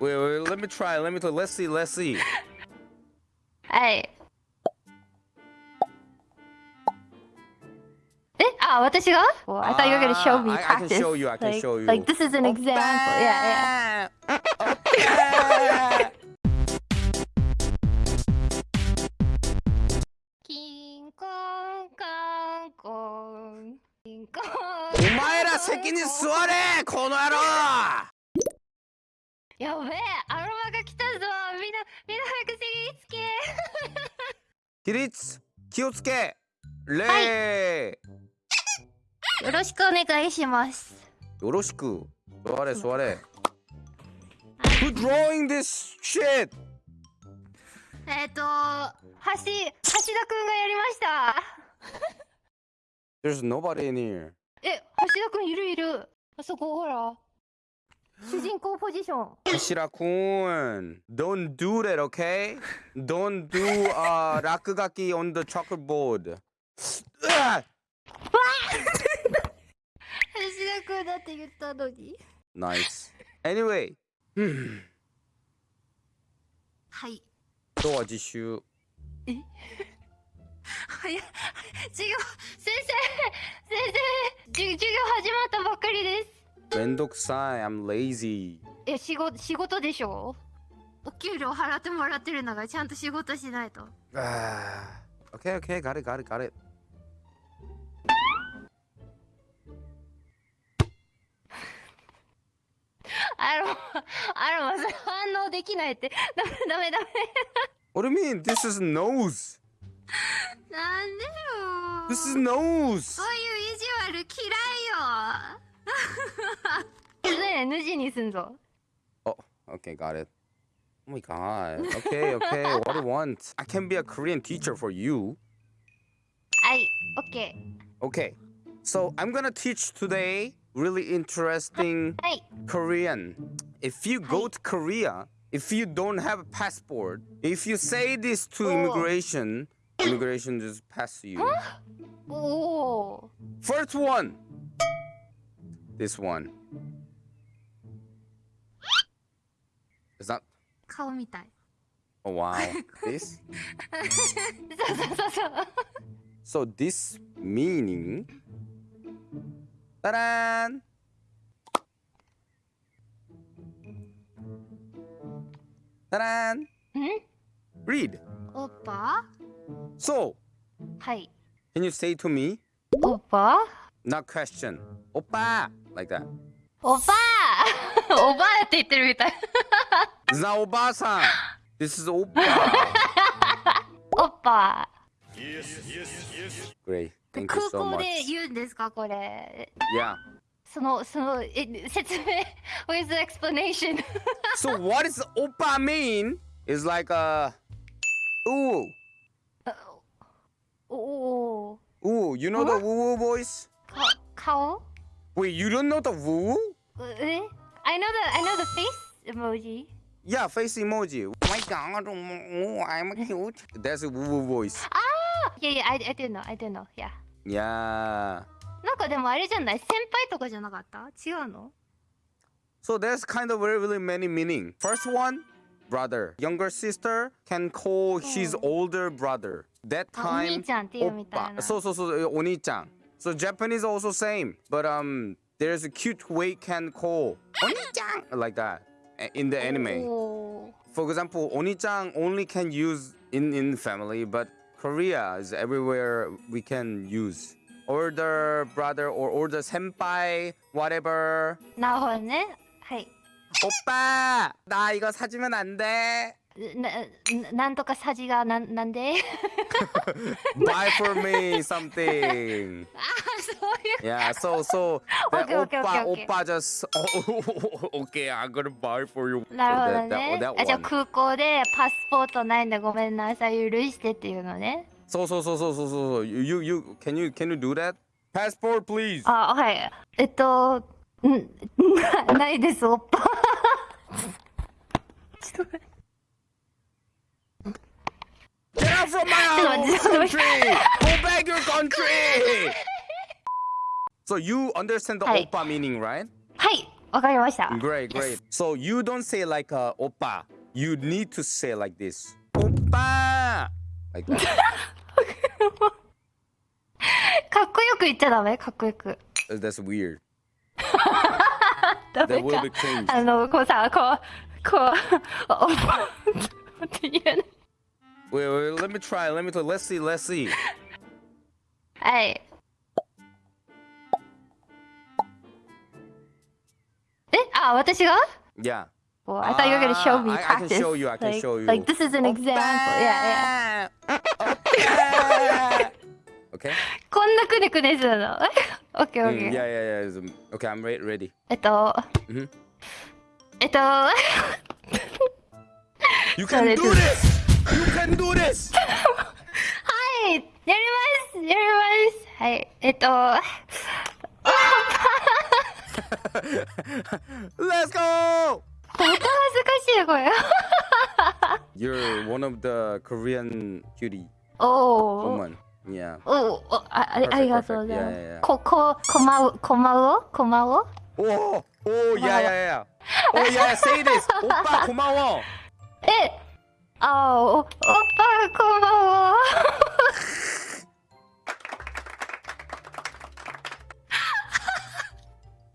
Wait, wait, let me try. Let me try. Let's see. Let's see. はい。えあ、私が well, I thought you were gonna show me Ah, I- I can practice. show you, I can like, show you. Like this is an example. Yeah, yeah. yeah. キンコンカンコン。キンコン。お前ら席に座れこの野郎 やべえ、アロマが来たぞ。みんな、みんな早く席につけ。起立気をつけ礼、よろしくお願いします。よろしく座れ座れ Who drawing this shit? えっ、と、橋、橋田くんがやりました。There's nobody in here え、橋田くんいるいる。あそこほら。主人公ポジション。石田くん Don't do that, okay? Don't do uh, 落書き on the chalkboard うわ橋田くんだって言ったのに。Nice Anyway う んはい。今日は実習？は い。授業、先生、先生、授業始まったばっかりです。めんどくさい I'm lazy え、仕事、仕事でしょ？お給料払ってもらってるのがちゃんと仕事しないと。Ah, okay, okay, got it, got it, got it. あの、あの、それ反応できないって。ダメダメダメ。What do you mean? This is nose. なんでよ This is nose. そういう意地悪嫌いよ。ねえ、ヌジにすんぞ。 Oh, okay, got it. Oh my god. Okay, okay. what do you want? I can be a Korean teacher for you. はい、オッケ Okay. So I'm gonna teach today really interesting ー。はい。 Korean. If you go to Korea, if you don't have a passport, if you say this to Oh. immigration, immigration just pass you. おお First one. This one. Is that? 顔みたい。 Oh wow. this. そうそうそうそう。 So this meaning. Ta-da! Ta-da! ん Read. おっぱ So, はい。 can you say to me? おっぱ Not question. Oppa! Like that. おばあおばあって言ってるみたい。It's not Oba-san. This is Oppa. おっぱ。Great. Thank you 空 so 港 much. で言うんですかこれ。Yeah. その、その、え、説明。What is the explanation? So what does oppa mean? Is like a ooh. おお Ooh, you know the woo voice? か、顔 Wait, you don't know the woo woo? え I know the, I know the face emoji. Yeah, face emoji. Oh my god, oh, I'm cute. That's a woo woo voice. Yeah, yeah, I, I do know, I do know, yeah. Yeah. なんかでもあれじゃない先輩とかじゃなかった違うの So there's kind of really, really many meaning. First one, brother. Younger sister can call his older brother. That あお time, 兄ちゃんっていうみたい oppa. な。 So so so, oni-chan. So Japanese also same, but um, there's a cute way can call oni-chan like that in the anime. Oh. For example, oni-chan only can use in in family, but Korea is everywhere we can use. Older brother or older senpai, whatever. 나 오늘 하이. 오빠, 나 이거 사주면 안 돼. な,なんとかさじがな,なんで？バイフォーメ me something! ああ、そういうこと Yeah, so, so, that オッパじゃ、オッケー、I'm gonna buy for you. なるほどね。あじゃあ空港でパスポートないんでごめんなさい、許してっていうのね。そうそうそうそうそう。そう You, you, can you, can you do that? Passport, please! あ、はい。えっと、んな, ないです、おッパ。ちょっと待って。from my own country! Go back your country! so you understand the oppa meaning, right? はい、わかりました。Great, great. great. So you don't say like uh, oppa. You need to say like this. Oppa! Like that. かっこよく言っちゃダメかっこよく。That's weird. ダメか。あの、こうさ、こう、こう、おばって言えない。Wait, wait, let me try. Let me try. Let's see. Let's see. はい。えあ、私が Yeah. Well, I thought you were gonna show me Ah, I- I can practice. show you, I can like, show you. Like this is an example. Yeah, yeah. Oppa. Okay. こんなくねくねするの。オッケーオッ Mm, ケ yeah, ー。 yeah, yeah. Um, Okay, I'm re- ready. えっと、 Mhm. えっと、は You Sorry, can do this- this. You can do this! はいやりますやりますはい、えっと。Let's go! また恥ずかしいこれ。You're one of the Korean cutie. Oh. Woman. Yeah. Oh, oh I, perfect, ありがとうございます。Yeah, yeah, yeah. こここまうこまうこまう。おお、おお、いやいやいや。おいや、say this. おっぱこまう。え。あお、おっぱこんばんは。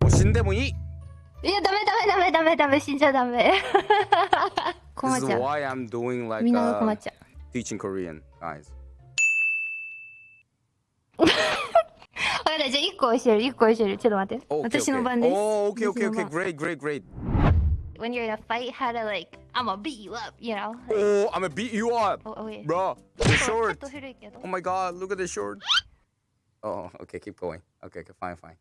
もう死んでもいい。いや、ダメダメダメダメダメ、死んじゃダメ。困っちゃう。Like、みんなが困っちゃう。Teaching Korean guys. わかじゃあ1個教える、1個教える。ちょっと待って。私の番です。おー、OK、OK、OK、Great、Great、Great。When you're in a fight, how to like I'm gonna beat you up, you know? Oh, I'm gonna beat you up, oh, oh, wait. bro. ち You're ょっ short. Oh。my god, look at the short. Oh, okay, keep going. Okay, okay, fine, fine.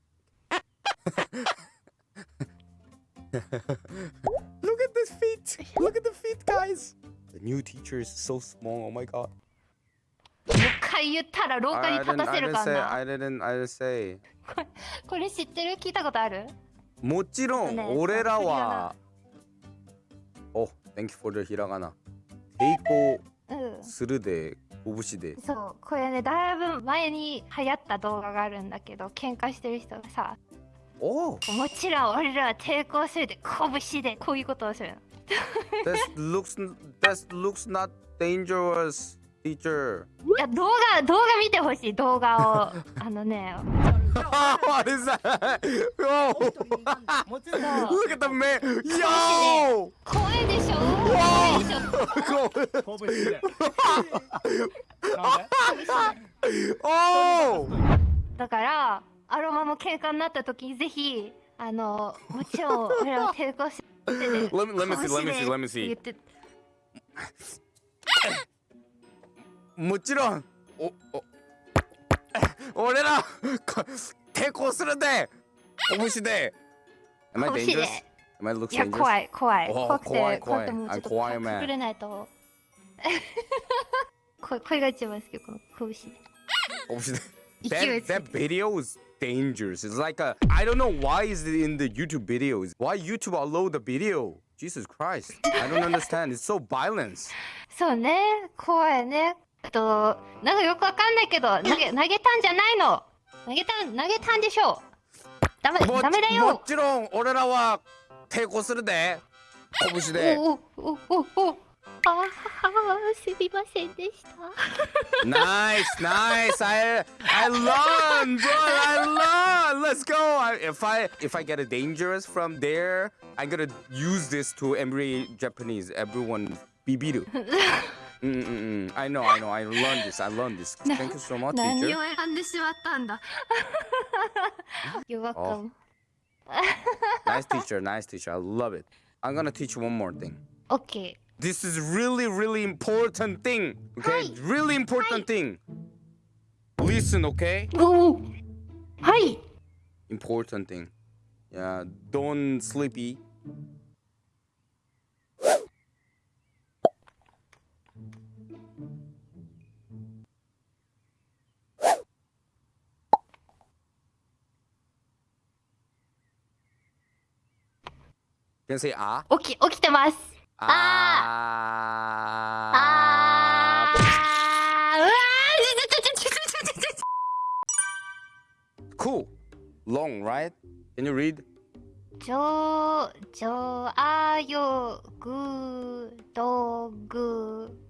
look at this feet. Look at the feet, guys. The new teacher is so small. Oh my god. もう一回言ったら廊下に I 立 didn't, た I せる didn't か say. な。I didn't. I didn't say. これ知ってる聞いたことあるもちろんね俺らは。Oh, thank you for the ひらがな。抵抗うん。するで拳で。そう、これね、だいぶ前に流行った動画があるんだけど、喧嘩してる人がさ、Oh, もちろん俺らは抵抗するで、拳でこういうことをするの。that looks that looks not dangerous, teacher. いや、動画、動画見てほしい、動画を。あのね、what is that? Yo! Look at the man! Yo! 怖いでしょ怖いでしょ oh! だからアロマも喧嘩になった時にぜひあのもちろん俺らは抵抗してて Let me- let me see, let me see, let me see. もちろんおお俺らこ抵抗するで拳で Am I 拳で dangerous? Am I look いや?怖い怖い怖くて怖い怖い怖くてもうちょっとあ怖いね隠れないとここれが一番好きこの拳で拳で That, that て video is dangerous. It's like a I don't know why is it in the YouTube videos. Why YouTube allow the video? Jesus Christ. I don't understand. It's so violence. そうね怖いねっと、なんかよくわかんないけど、投げ、投げたんじゃないの。投げたん、投げたんでしょう。ダメだめだよ。もちろん、俺らは抵抗するで。拳で。おおおおおああ、すみませんでした。ナイス、ナイス、アイ、アイラン、ドア、アイラン、レッツゴー。if I if I get a dangerous from there。I'm gonna use this to every Japanese, everyone, be beat. bibiru. mm, mm, mm. I know, I know. I learned this. I learned this. Thank you so much, 何 teacher. を選んでしまったんだ You're welcome Nice teacher, nice teacher. I love it. I'm gonna teach you one more thing. OK This is really, really important thing. Okay, Hi. really important thing. Listen, okay? おおはい Important thing. Yeah, don't sleepy. Can say ah. 起き起きてます Ah. あーうわーちょちょちょちょちょちょちょ Cool. Long, right? Can you read? 조, 좋아요, 구독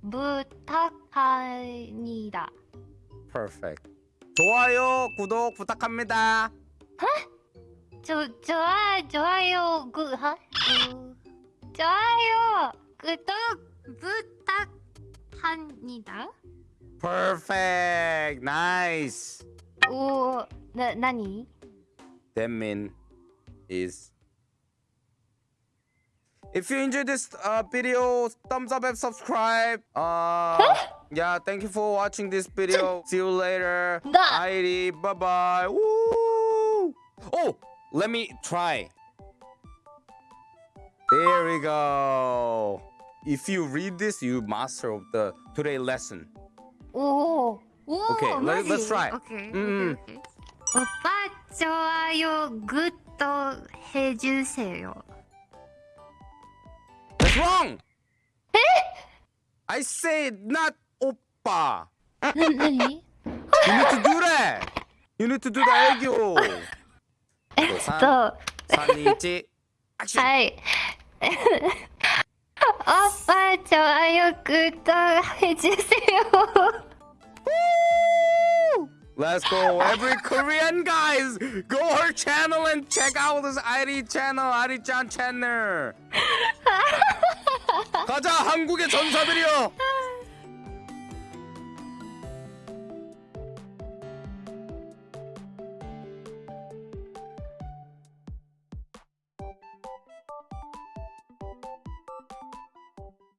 부탁합니다. Perfect. 좋아요, 구독 부탁합니다. 조, 좋아, 좋아요, 구, 하, 구, 좋아요, 구독 부탁합니다. Perfect. Nice. 오, 나, 나니? That mean is if you enjoyed this uh, video thumbs up and subscribe uh yeah thank you for watching this video see you later Nah. Heidi bye bye Woo! oh let me try there we go if you read this you master of the today lesson 오, 오, Okay, let- 마지? let's try. 오케이, 음. 오케이, 오케이. 오빠 좋아요, 구독 해주세요. that's wrong I said not oppa 나, 나니? You need to do that. You need to do the 애교. 하이. 오빠 좋아요, 구독 해주세요. Let's go, every Korean guys. Go her channel and check out this ID channel, chan channel. 가자, 한국의 전사들이여.